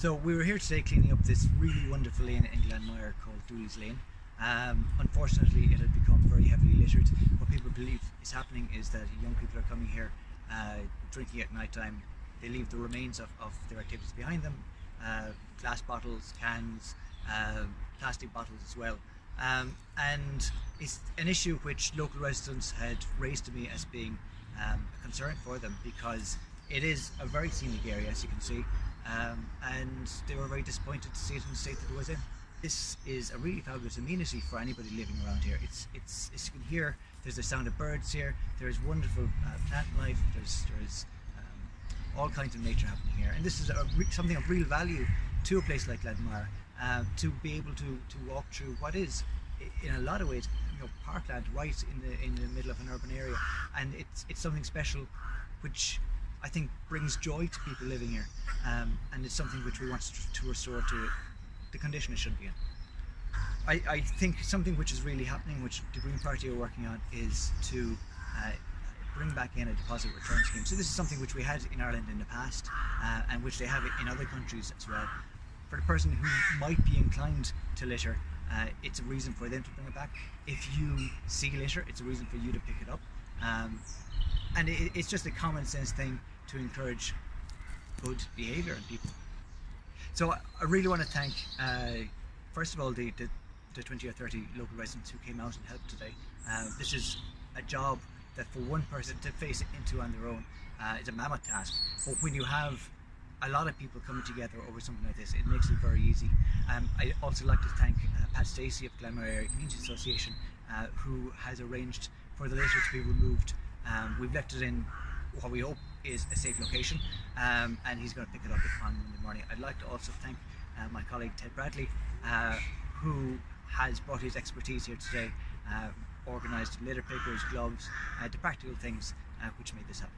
So we were here today cleaning up this really wonderful lane in Glanmire called Dooley's Lane. Um, unfortunately, it had become very heavily littered. What people believe is happening is that young people are coming here uh, drinking at night time. They leave the remains of, of their activities behind them, uh, glass bottles, cans, uh, plastic bottles as well. Um, and it's an issue which local residents had raised to me as being um, a concern for them because it is a very scenic area as you can see um, and they were very disappointed to see it in the state that it was in. This is a really fabulous amenity for anybody living around here. It's, it's, as you can hear, there's the sound of birds here, there's wonderful uh, plant life, there's, there's um, all kinds of nature happening here. And this is something of real value to a place like Glanmire, uh, to be able to, to walk through what is, in a lot of ways, you know, parkland right in the, in the middle of an urban area. And it's, it's something special which I think brings joy to people living here um, and it's something which we want to, to restore to the condition it should be in. I, I, think something which is really happening, which the Green Party are working on, is to uh, bring back in a deposit return scheme. So this is something which we had in Ireland in the past uh, and which they have in other countries as well. For the person who might be inclined to litter, uh, it's a reason for them to bring it back. If you see litter, it's a reason for you to pick it up. Um, and it, it's just a common sense thing to encourage good behaviour in people. So I really want to thank, uh, first of all, the, the, the, 20 or 30 local residents who came out and helped today. Uh, this is a job that for one person to face it into on their own uh, is a mammoth task. But when you have a lot of people coming together over something like this, it makes it very easy. Um, I also like to thank uh, Pat Stacey of Glanmire Area Community Association, uh, who has arranged for the litter to be removed. Um, we've left it in what we hope is a safe location um, and he's going to pick it up on Monday morning. I'd like to also thank uh, my colleague Ted Bradley uh, who has brought his expertise here today, uh, organised litter pickers, gloves, uh, the practical things uh, which made this happen.